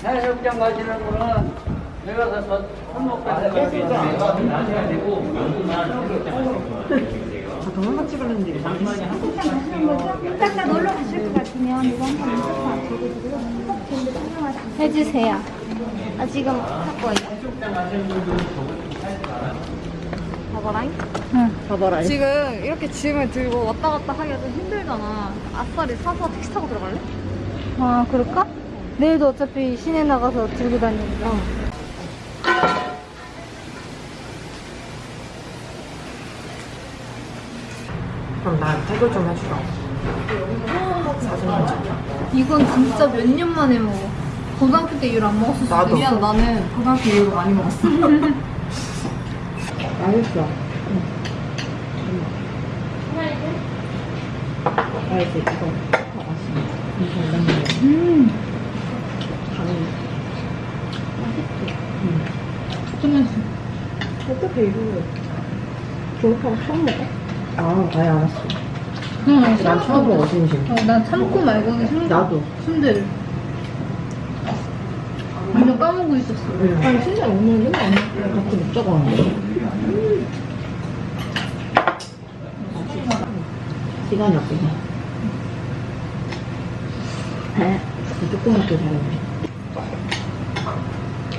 출장 가시는 분은 내가 가서 손목 빼는 거 나셔야 되고 동영상 찍으려는데 이따가 놀러 가실 것 같으면 이거 한번 인터뷰 드리고요. 촬영하시면 해주세요. 아 지금 하고 있어요. 봐봐라잉. 봐봐라. 지금 이렇게 짐을 들고 왔다 갔다 하기가 좀 힘들잖아. 아싸리 사서 택시 타고 들어갈래? 아 그럴까? 내일도 어차피 시내 나가서 들고 다니니까. 그럼 나 태글 좀 해주라. 사진만 찍자. 이건 진짜 몇 년 만에 먹어. 고등학교 때 이후로 안 수도 나도. 있어. 나는 고등학교 이후로 많이 먹었어. 맛있어. 알지, 이거. 어, 맛있네. 이거 음. 당연히. 좀 어떻게 이거 졸업하고 처음 먹어? 아, 아예 알았어. 응, 난 처음 먹어, 진심. 어, 난 참고 말고는 순, 나도. 순대를. 완전 까먹고 있었어. 아니, 진짜 오늘 맨날 안 먹고 같이 먹자고 하는데. 시간이 없어서. 배, 조금 먹게 잘했네.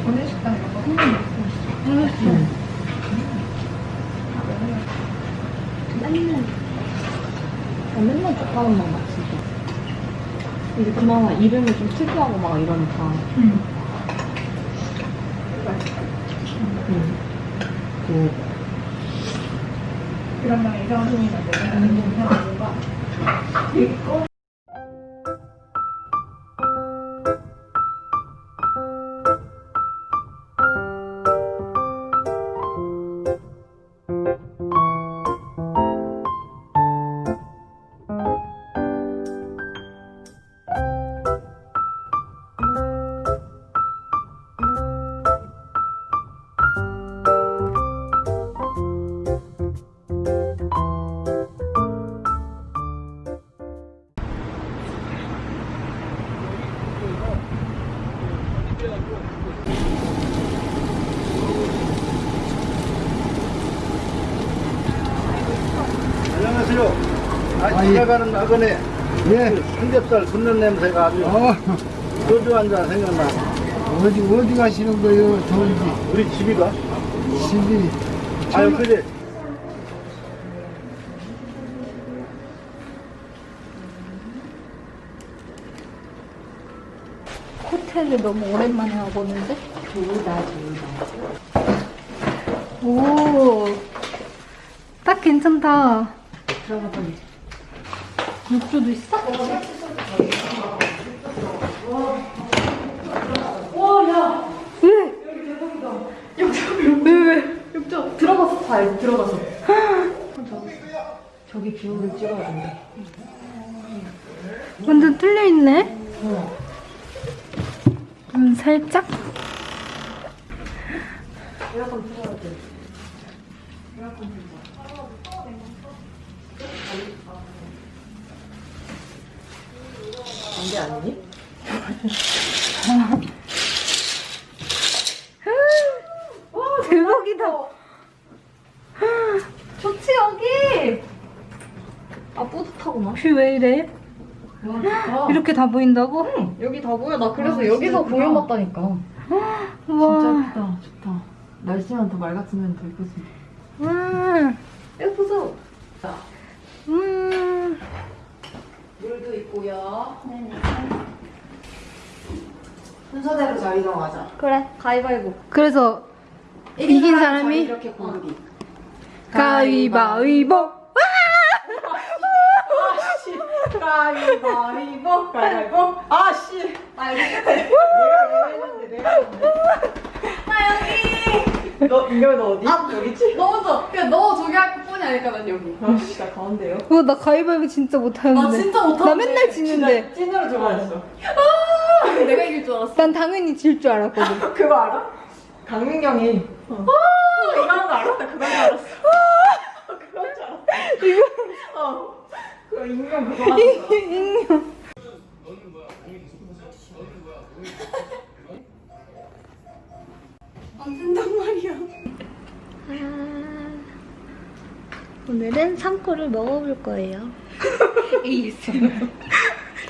오늘 식당 이거. 응. 맨날. 아, 맨날 젓가락 막 진짜. 이게 그나마 이름이 좀 특이하고 막 이러니까. 응. 응. 그, 그러면 이정훈이가 내가 운동하는 거 지나가는 나그네. 예. 삼겹살 굽는 냄새가 아주 어, 소주 한 잔 생각나. 어디, 어디 가시는 거예요, 더운지? 우리 집이 가? 집이. 아유, 그래. 호텔을 너무 오랜만에 와보는데? 좋다, 좋다. 오, 딱 괜찮다. 들어가 빨리. 욕조도 있어? 왜? 왜, 왜? 욕조 들어가서 봐, 여기 들어가서. 저기 view를 찍어야 된대. 완전 뚫려있네? 음, 살짝? 에어컨 틀어야 돼. 안돼 아니니? 와, 대박이다. 좋지, 여기? 아 뿌듯하구만. 뷰왜 이래? 이렇게 다 보인다고? 여기 다 보여. 나 그래서 아, 여기서 보여봤다니까. 우와. 진짜 예쁘다. 좋다. 날씨만 더 맑았으면 더 예쁘지. 음, 예쁘죠? 음. 물도 있고요. 순서대로 잘 이동하자. 그래. 가위바위보. 그래서 이긴 사람이 이렇게 고르기. 가위바위보. 아씨. 가위바위보. 가위바위보. 아씨. 아 끝에. 내가 왜 했는데 내가 했는데. 나 여기. 너 이거 너 어디? 여기지? 너 먼저 그냥 너 저기 할 뿐이 아닐까 난 여기 아씨 나 가운데요. 어, 나 가위바위보 진짜 못하는데. 나 진짜 못하는데 나 맨날 지는데. 찐으로 좋아했어. 내가 이길 줄 알았어 난 당연히 질 줄 알았거든. 그거 알아? 강민경이 어. 이거 하는 거 알아? 나 그건 줄 알았어. 그건 줄 알았어. 이거 어. 그 익명 그거 하는 거. 익명. 안 된단 말이야. 오늘은 삼코를 먹어볼 거예요. ASMR.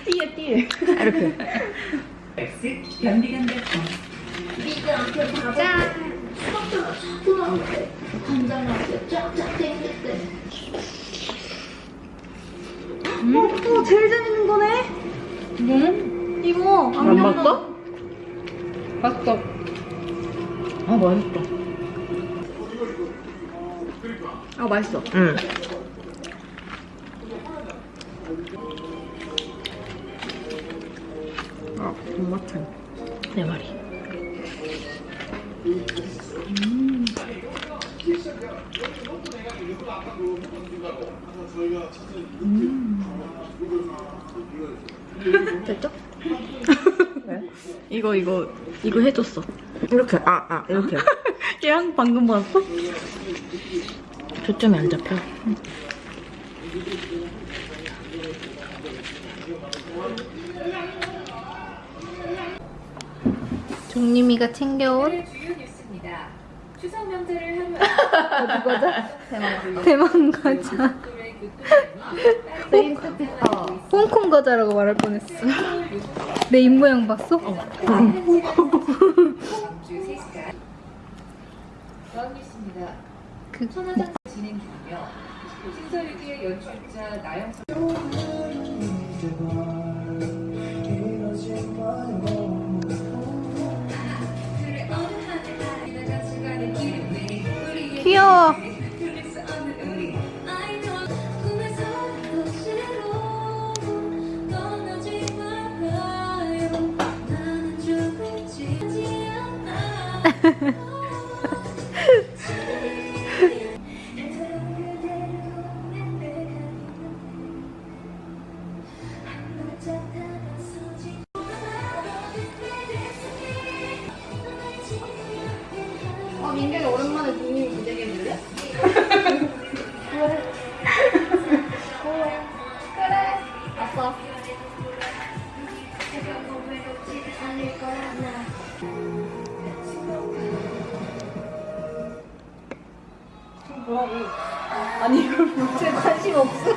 띠에 띠에. 이렇게. 짠! 음, 어, 제일 재밌는 거네? 뭐? 이거 안 먹어? 맛있다. 아 맛있다. 아 맛있어. 응. 아 존맛해. 내 말이. 됐죠? 이거 이거 이거 해줬어. 이렇게 아아 이렇게. 걔랑 방금 봤어? 초점이 안 잡혀. 종림이가 챙겨온 추석 명절을 어디 과자? 대만 과자. 홍콩 과자라고 말할 뻔했어. 내 입모양 봤어? 주 3시간 더하겠습니다. 그 천하장 진행 중이며 신서유기의 연출자 우리의 귀여워. 아니 이걸 뭐제 관심 없어.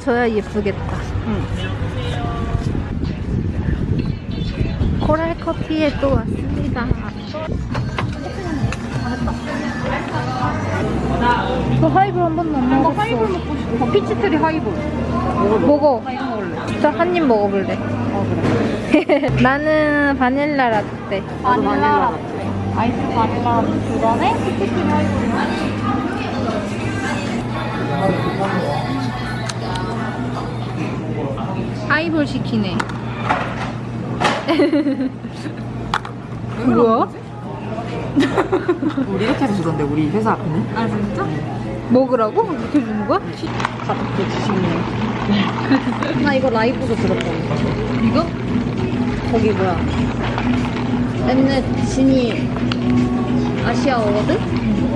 져야 예쁘겠다. 코랄 커피에 또 왔습니다. 저 하이볼 한 번도 안 먹었어. 하이볼 먹고 싶어. 피치트리 하이볼. 먹어. 저 한 입 먹어볼래. 어 그래. 나는 바닐라 라떼. 바닐라 라떼. 아이스 바닐라 두 잔에 피치트리 하이볼. 하이볼 시키네. 뭐야? 우리 이렇게 해서 주던데 우리 회사 앞에는. 아 진짜? 먹으라고? 이렇게 주는 거야? 가볍게 주시네. 나 이거 라이브로 들었거든. 이거? 거기 뭐야? 옛날 진이 아시아 어워드?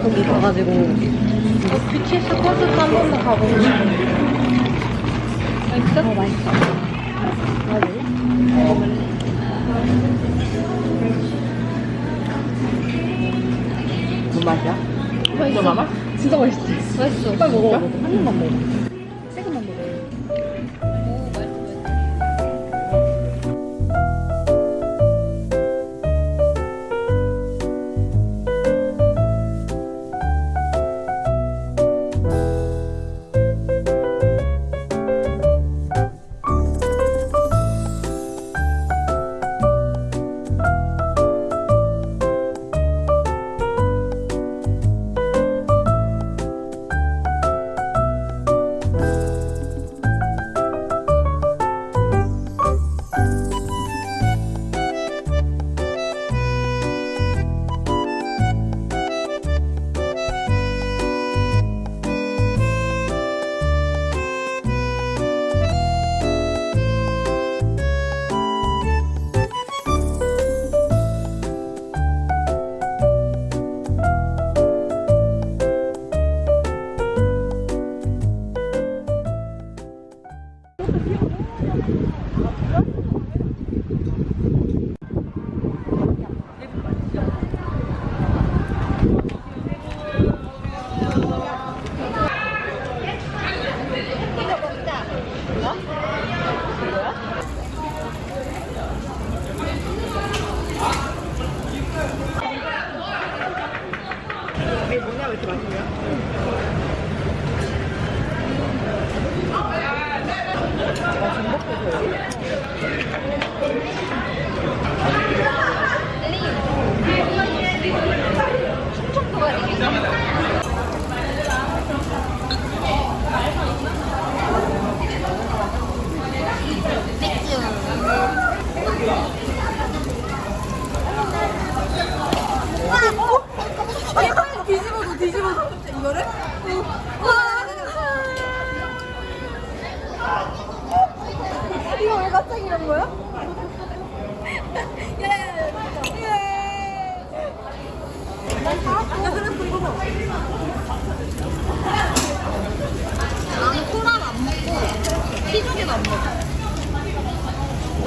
거기 가가지고 이거 BTS 콘서트 한 번만 가보고 싶어. 맛있어? 어, 맛있어. 무슨 맛이야? 맛있어. 맛? 진짜 맛있지? 맛있어. 빨리 먹어. 한 입만 먹어.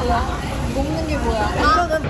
뭐야? 먹는 게 뭐야? 이거는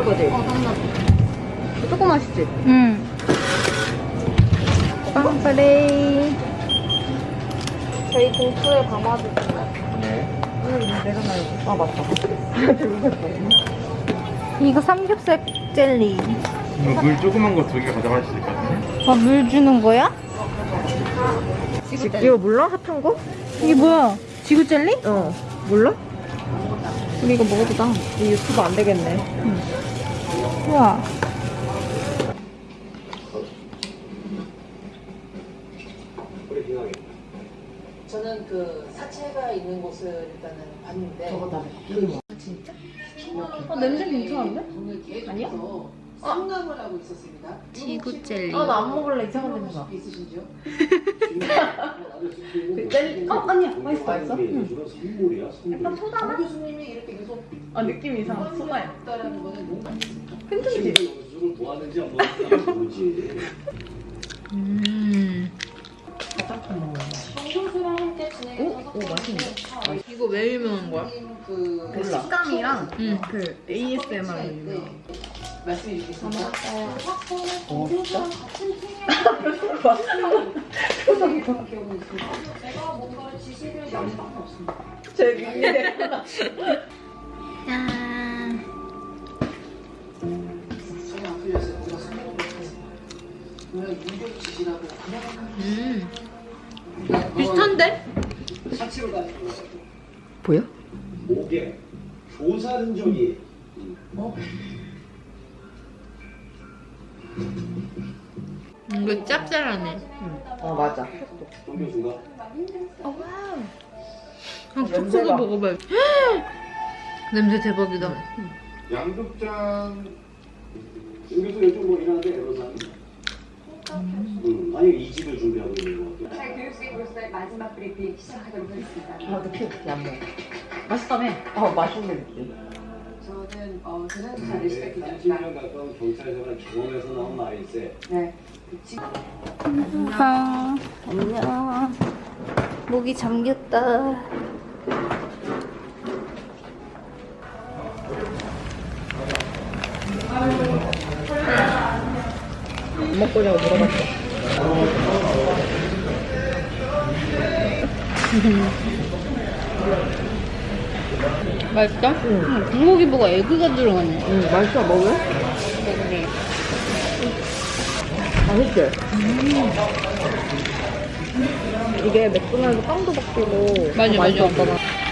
먹을 거지? 어, 당나귀. 조금 맛있지? 응. 빵빠레이. 저희 봉투에 담아주세요. 내가 말고. 아, 맞다. 이거 삼겹살 젤리. 이거 물 조그만 거 두 개 가져갈 수 있거든요. 아, 물 주는 거야? 이거 몰라? 핫한 거? 이게 뭐야? 지구 젤리? 어. 몰라? 우리 이거 먹어보자. 이 유튜브 안 되겠네. 우와. 저는 그 사체가 있는 곳을 일단은 봤는데 어, 냄새 괜찮은데? 계속해서 상담을 하고 있었습니다. 지구 젤리. 아, 나 안 먹을래. 이상한 냄새 나. 있으신지요? 그 젤리? 어, 아니야. 맛있어, 맛있어. 약간 소다 교수님이 이렇게 계속 아, 느낌이 이상해. 소다야. 있다라는 거는 뭔가 있습니까? 괜찮지? 음. 함께 진행해서 오, 맛있는데? 이거 왜 유명한 거야? 그그 식감이랑 응. 그 ASMR 네. 유명. 어, 진짜? 제가 지시를 없습니다. 제. 짠. 성공을 못했습니다. 오늘 윤교 지시라고 그냥 음. 비슷한데? 보여? 목에 조사 흔적이 이거 짭짤하네. 어 맞아. 한 촉촉을 먹어봐요. 냄새 대박이다. 양극장 여기서 요즘 뭐 일하는데 에로상 음, 아니 이 집을 준비하고 있는 거 같아요 교육생으로서의 마지막 브리핑 시작하도록 하겠습니다. 아, 너 피우 안 먹어. 맛있다며? 어, 맛있는 느낌. 저는 어, 재난수사를 시작했습니다. 30년 가까운 경찰 생활 경험에서 나온 말일세 네. 아, 안녕. 목이 잠겼다. 먹고 자고 물어봤어. 맛있다? 응. 불고기 보고 에그가 들어갔네. 응, 맛있어, 먹을? 맛있지? 이게 맥도날드 빵도 바뀌고 맞아, 더 맞아.